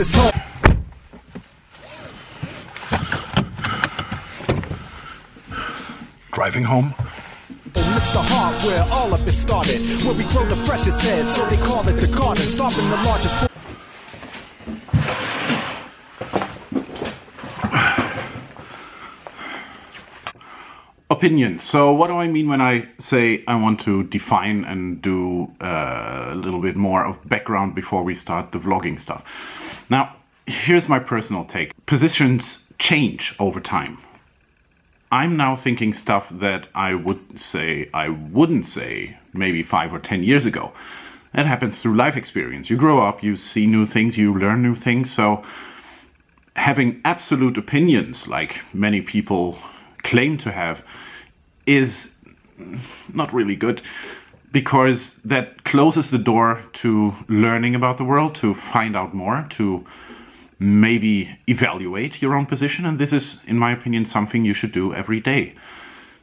is home. Driving home? Oh, Mr. Hart, where all of it started. Where we grow the freshest heads, so they call it the garden. Stomping the largest. Opinions. So what do I mean when I say I want to define and do uh, a little bit more of background before we start the vlogging stuff? Now, here's my personal take. Positions change over time. I'm now thinking stuff that I would say I wouldn't say maybe five or ten years ago. That happens through life experience. You grow up, you see new things, you learn new things. So having absolute opinions, like many people claim to have, is not really good because that closes the door to learning about the world, to find out more, to maybe evaluate your own position. And this is, in my opinion, something you should do every day.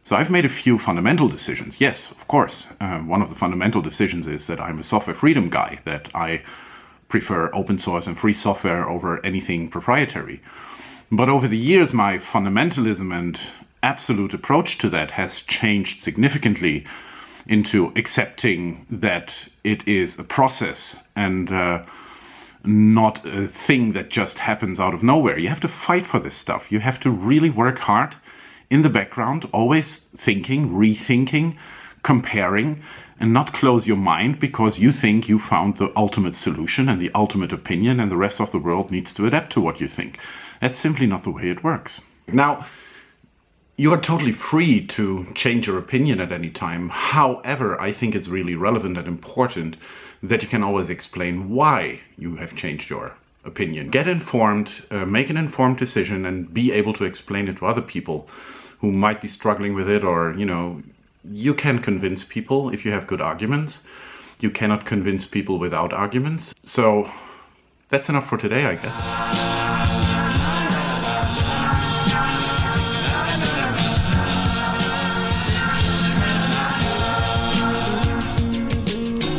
So I've made a few fundamental decisions. Yes, of course. Uh, one of the fundamental decisions is that I'm a software freedom guy, that I prefer open source and free software over anything proprietary. But over the years, my fundamentalism and absolute approach to that has changed significantly into accepting that it is a process and uh, not a thing that just happens out of nowhere. You have to fight for this stuff. You have to really work hard in the background, always thinking, rethinking, comparing, and not close your mind because you think you found the ultimate solution and the ultimate opinion and the rest of the world needs to adapt to what you think. That's simply not the way it works. Now, you are totally free to change your opinion at any time. However, I think it's really relevant and important that you can always explain why you have changed your opinion. Get informed, uh, make an informed decision and be able to explain it to other people who might be struggling with it or, you know, you can convince people if you have good arguments. You cannot convince people without arguments. So that's enough for today, I guess.